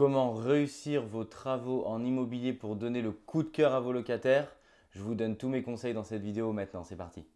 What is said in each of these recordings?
Comment réussir vos travaux en immobilier pour donner le coup de cœur à vos locataires. Je vous donne tous mes conseils dans cette vidéo maintenant, c'est parti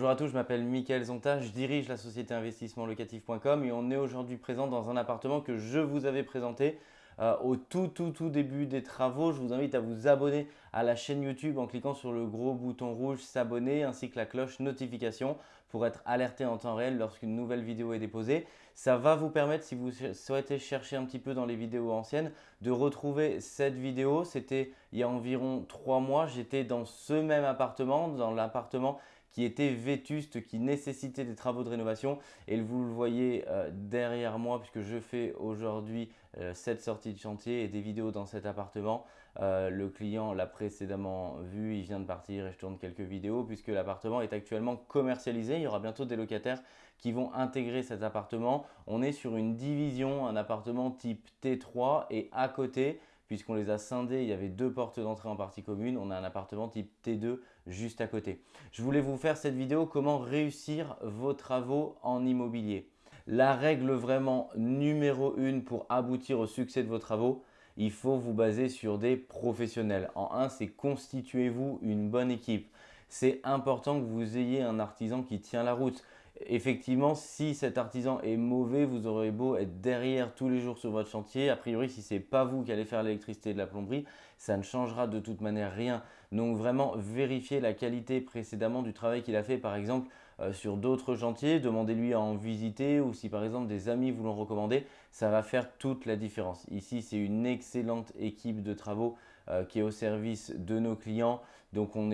Bonjour à tous, je m'appelle Mickaël Zonta, je dirige la société investissementlocatif.com et on est aujourd'hui présent dans un appartement que je vous avais présenté euh, au tout tout tout début des travaux. Je vous invite à vous abonner à la chaîne YouTube en cliquant sur le gros bouton rouge s'abonner ainsi que la cloche notification pour être alerté en temps réel lorsqu'une nouvelle vidéo est déposée. Ça va vous permettre, si vous souhaitez chercher un petit peu dans les vidéos anciennes, de retrouver cette vidéo. C'était il y a environ trois mois, j'étais dans ce même appartement, dans l'appartement qui était vétuste, qui nécessitait des travaux de rénovation. Et vous le voyez euh, derrière moi puisque je fais aujourd'hui euh, cette sortie de chantier et des vidéos dans cet appartement. Euh, le client l'a précédemment vu, il vient de partir et je tourne quelques vidéos puisque l'appartement est actuellement commercialisé. Il y aura bientôt des locataires qui vont intégrer cet appartement. On est sur une division, un appartement type T3 et à côté, puisqu'on les a scindés, il y avait deux portes d'entrée en partie commune. On a un appartement type T2 juste à côté. Je voulais vous faire cette vidéo comment réussir vos travaux en immobilier. La règle vraiment numéro une pour aboutir au succès de vos travaux, il faut vous baser sur des professionnels. En un, c'est constituez-vous une bonne équipe. C'est important que vous ayez un artisan qui tient la route effectivement, si cet artisan est mauvais, vous aurez beau être derrière tous les jours sur votre chantier. A priori, si ce n'est pas vous qui allez faire l'électricité de la plomberie, ça ne changera de toute manière rien. Donc vraiment, vérifiez la qualité précédemment du travail qu'il a fait. Par exemple, euh, sur d'autres chantiers, demandez-lui à en visiter ou si par exemple des amis vous l'ont recommandé, ça va faire toute la différence. Ici, c'est une excellente équipe de travaux euh, qui est au service de nos clients. Donc on,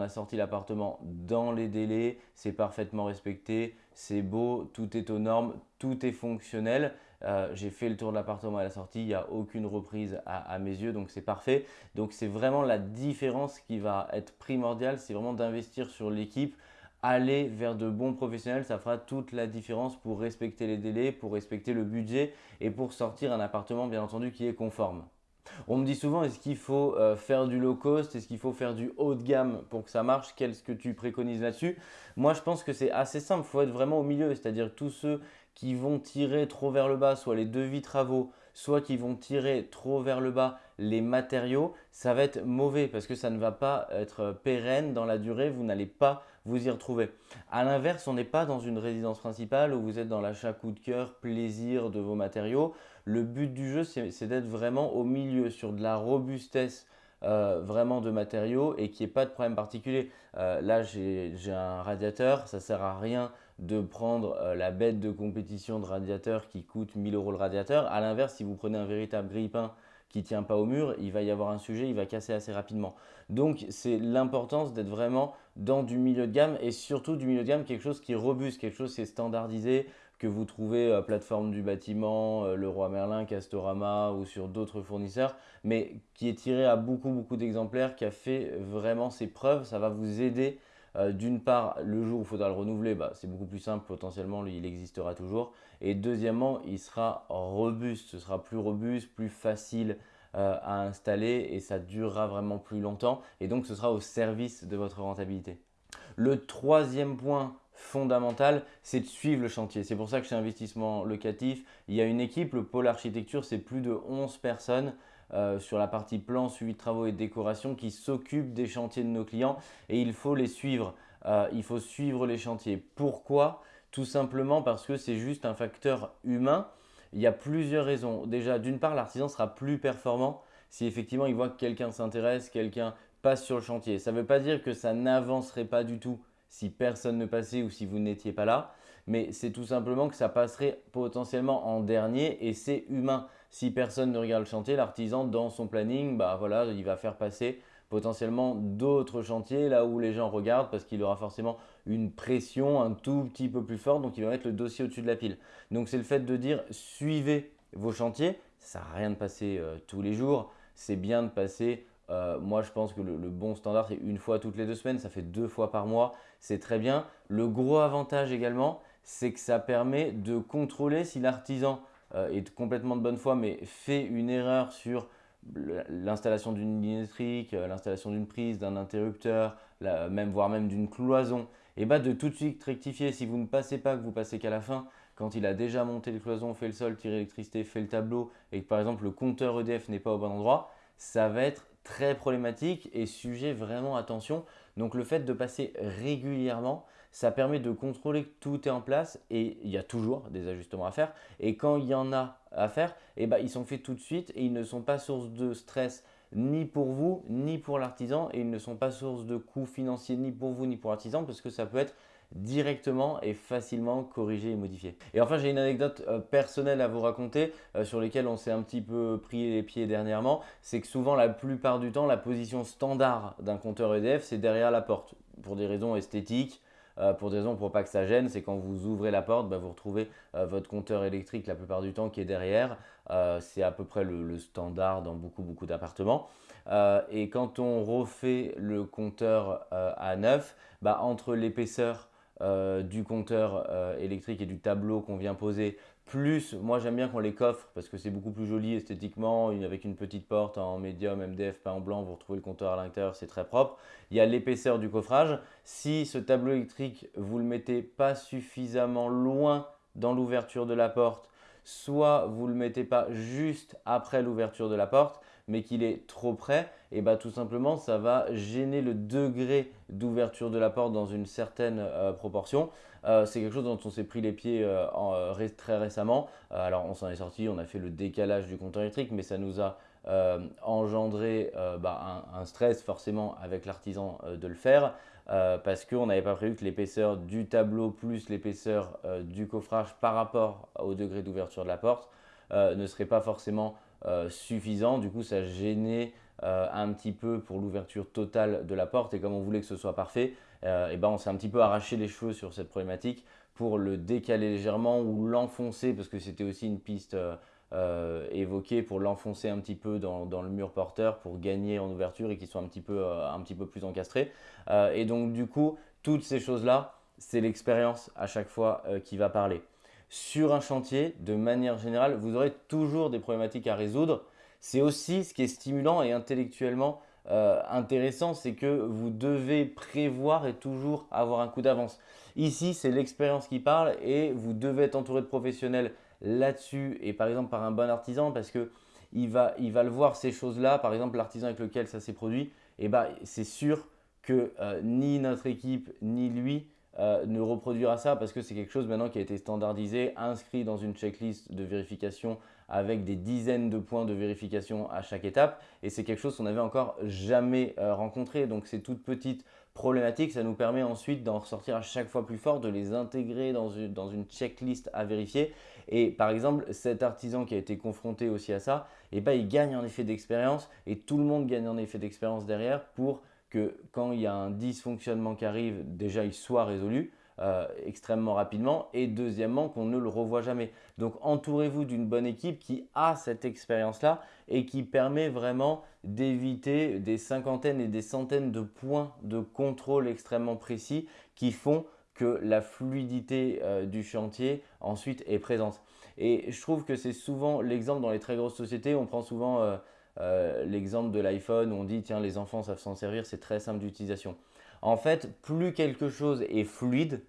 a sorti l'appartement dans les délais, c'est parfaitement respecté, c'est beau, tout est aux normes, tout est fonctionnel. Euh, j'ai fait le tour de l'appartement à la sortie, il n'y a aucune reprise à mes yeux, donc c'est parfait. Donc c'est vraiment la différence qui va être primordiale, c'est vraiment d'investir sur l'équipe aller vers de bons professionnels, ça fera toute la différence pour respecter les délais, pour respecter le budget et pour sortir un appartement bien entendu qui est conforme. On me dit souvent, est-ce qu'il faut euh, faire du low cost? Est-ce qu'il faut faire du haut de gamme pour que ça marche? Qu'est-ce que tu préconises là-dessus? Moi, je pense que c'est assez simple. Il faut être vraiment au milieu, c'est-à-dire tous ceux qui vont tirer trop vers le bas, soit les devis travaux, soit qui vont tirer trop vers le bas les matériaux, ça va être mauvais parce que ça ne va pas être pérenne dans la durée, vous n'allez pas vous y retrouver. A l'inverse, on n'est pas dans une résidence principale où vous êtes dans l'achat coup de cœur, plaisir de vos matériaux. Le but du jeu, c'est d'être vraiment au milieu sur de la robustesse euh, vraiment de matériaux et qu'il n'y ait pas de problème particulier. Euh, là, j'ai un radiateur, ça ne sert à rien de prendre euh, la bête de compétition de radiateur qui coûte 1000 euros le radiateur. A l'inverse, si vous prenez un véritable grille-pain qui ne tient pas au mur, il va y avoir un sujet, il va casser assez rapidement. Donc, c'est l'importance d'être vraiment dans du milieu de gamme et surtout du milieu de gamme, quelque chose qui est robuste, quelque chose qui est standardisé, que vous trouvez à plateforme du bâtiment, euh, Leroy Merlin, Castorama ou sur d'autres fournisseurs, mais qui est tiré à beaucoup, beaucoup d'exemplaires, qui a fait vraiment ses preuves. Ça va vous aider euh, d'une part, le jour où il faudra le renouveler, bah, c'est beaucoup plus simple, potentiellement il existera toujours. Et deuxièmement, il sera robuste, ce sera plus robuste, plus facile euh, à installer et ça durera vraiment plus longtemps. Et donc ce sera au service de votre rentabilité. Le troisième point fondamental, c'est de suivre le chantier. C'est pour ça que chez Investissement Locatif, il y a une équipe, le pôle architecture, c'est plus de 11 personnes euh, sur la partie plan, suivi de travaux et décoration qui s'occupent des chantiers de nos clients et il faut les suivre. Euh, il faut suivre les chantiers. Pourquoi? Tout simplement parce que c'est juste un facteur humain. Il y a plusieurs raisons. Déjà, d'une part, l'artisan sera plus performant si effectivement il voit que quelqu'un s'intéresse, quelqu'un passe sur le chantier. Ça ne veut pas dire que ça n'avancerait pas du tout si personne ne passait ou si vous n'étiez pas là, mais c'est tout simplement que ça passerait potentiellement en dernier et c'est humain. Si personne ne regarde le chantier, l'artisan dans son planning, bah voilà, il va faire passer potentiellement d'autres chantiers là où les gens regardent parce qu'il aura forcément une pression un tout petit peu plus forte donc il va mettre le dossier au-dessus de la pile. Donc c'est le fait de dire suivez vos chantiers, ça sert rien de passer euh, tous les jours, c'est bien de passer euh, moi, je pense que le, bon standard, c'est une fois toutes les deux semaines. Ça fait deux fois par mois. C'est très bien. Le gros avantage également, c'est que ça permet de contrôler si l'artisan euh, est complètement de bonne foi, mais fait une erreur sur l'installation d'une ligne électrique, euh, l'installation d'une prise, d'un interrupteur, même, voire même d'une cloison. Et bah de tout de suite rectifier. Si vous ne passez pas, que vous passez qu'à la fin, quand il a déjà monté les cloisons, fait le sol, tiré l'électricité, fait le tableau, et que par exemple le compteur EDF n'est pas au bon endroit, ça va être très problématique et sujet vraiment attention. Donc le fait de passer régulièrement, ça permet de contrôler que tout est en place et il y a toujours des ajustements à faire. Et quand il y en a à faire, eh ben, ils sont faits tout de suite et ils ne sont pas source de stress ni pour vous, ni pour l'artisan et ils ne sont pas source de coûts financiers ni pour vous, ni pour l'artisan parce que ça peut être directement et facilement corriger et modifier. Et enfin, j'ai une anecdote euh, personnelle à vous raconter euh, sur lesquelles on s'est un petit peu pris les pieds dernièrement. C'est que souvent, la plupart du temps, la position standard d'un compteur EDF, c'est derrière la porte pour des raisons esthétiques. Euh, pour des raisons pour pas que ça gêne, c'est quand vous ouvrez la porte, bah, vous retrouvez votre compteur électrique la plupart du temps qui est derrière. c'est à peu près le, le, standard dans beaucoup beaucoup d'appartements. et quand on refait le compteur à neuf, bah, entre l'épaisseur euh, du compteur euh, électrique et du tableau qu'on vient poser, plus moi j'aime bien qu'on les coffre parce que c'est beaucoup plus joli esthétiquement, avec une petite porte en médium, MDF, pas en blanc, vous retrouvez le compteur à l'intérieur, c'est très propre. Il y a l'épaisseur du coffrage. Si ce tableau électrique, vous le mettez pas suffisamment loin dans l'ouverture de la porte, soit vous ne le mettez pas juste après l'ouverture de la porte, mais qu'il est trop près, et bah tout simplement ça va gêner le degré d'ouverture de la porte dans une certaine euh, proportion. Euh, c'est quelque chose dont on s'est pris les pieds euh, très récemment. alors on s'en est sorti, on a fait le décalage du compteur électrique, mais ça nous a engendré bah, un, stress forcément avec l'artisan de le faire. parce qu'on n'avait pas prévu que l'épaisseur du tableau plus l'épaisseur du coffrage par rapport au degré d'ouverture de la porte ne serait pas forcément euh, suffisant. Du coup, ça gênait euh, un petit peu pour l'ouverture totale de la porte. Et comme on voulait que ce soit parfait, euh, et ben on s'est un petit peu arraché les cheveux sur cette problématique pour le décaler légèrement ou l'enfoncer parce que c'était aussi une piste évoquée pour l'enfoncer un petit peu dans, le mur porteur pour gagner en ouverture et qu'il soit un petit peu, un petit peu plus encastré. et donc du coup, toutes ces choses-là, c'est l'expérience à chaque fois qui va parler sur un chantier, de manière générale, vous aurez toujours des problématiques à résoudre. C'est aussi ce qui est stimulant et intellectuellement euh, intéressant, c'est que vous devez prévoir et toujours avoir un coup d'avance. Ici, c'est l'expérience qui parle et vous devez être entouré de professionnels là-dessus et par exemple par un bon artisan parce que il va, il va le voir ces choses-là, par exemple l'artisan avec lequel ça s'est produit, eh ben, c'est sûr que euh, ni notre équipe ni lui euh, ne reproduira ça parce que c'est quelque chose maintenant qui a été standardisé, inscrit dans une checklist de vérification avec des dizaines de points de vérification à chaque étape et c'est quelque chose qu'on n'avait encore jamais euh, rencontré. Donc ces toutes petites problématiques, ça nous permet ensuite d'en ressortir à chaque fois plus fort, de les intégrer dans une, dans une checklist à vérifier. Et par exemple, cet artisan qui a été confronté aussi à ça, eh ben, il gagne en effet d'expérience et tout le monde gagne en effet d'expérience derrière pour que quand il y a un dysfonctionnement qui arrive, déjà il soit résolu euh, extrêmement rapidement et deuxièmement qu'on ne le revoit jamais. Donc entourez-vous d'une bonne équipe qui a cette expérience-là et qui permet vraiment d'éviter des cinquantaines et des centaines de points de contrôle extrêmement précis qui font que la fluidité euh, du chantier ensuite est présente. Et je trouve que c'est souvent l'exemple dans les très grosses sociétés, on prend souvent euh, euh, l'exemple de l'iPhone où on dit tiens les enfants savent s'en servir, c'est très simple d'utilisation. En fait, plus quelque chose est fluide,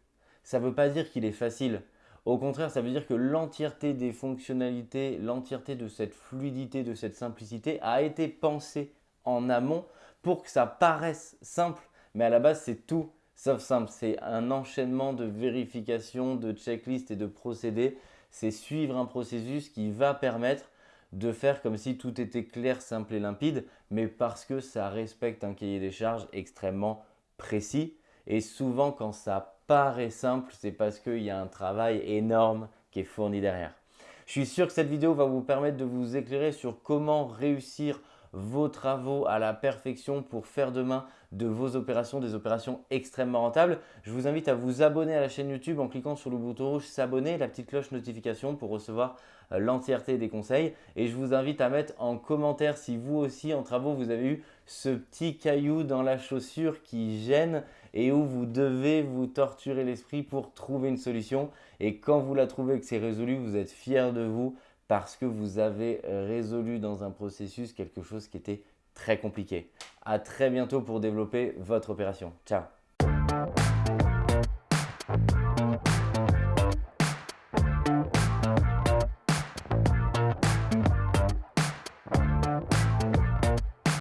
ça ne veut pas dire qu'il est facile. Au contraire, ça veut dire que l'entièreté des fonctionnalités, l'entièreté de cette fluidité, de cette simplicité a été pensée en amont pour que ça paraisse simple. Mais à la base, c'est tout sauf simple. C'est un enchaînement de vérification, de checklists et de procédés. C'est suivre un processus qui va permettre de faire comme si tout était clair, simple et limpide, mais parce que ça respecte un cahier des charges extrêmement précis. Et souvent, quand ça paraît simple, c'est parce qu'il y a un travail énorme qui est fourni derrière. Je suis sûr que cette vidéo va vous permettre de vous éclairer sur comment réussir vos travaux à la perfection pour faire demain de vos opérations, des opérations extrêmement rentables. Je vous invite à vous abonner à la chaîne YouTube en cliquant sur le bouton rouge s'abonner, la petite cloche notification pour recevoir euh, l'entièreté des conseils. Et je vous invite à mettre en commentaire si vous aussi en travaux vous avez eu ce petit caillou dans la chaussure qui gêne et où vous devez vous torturer l'esprit pour trouver une solution. Et quand vous la trouvez que c'est résolu, vous êtes fier de vous parce que vous avez résolu dans un processus quelque chose qui était très compliqué. À très bientôt pour développer votre opération. Ciao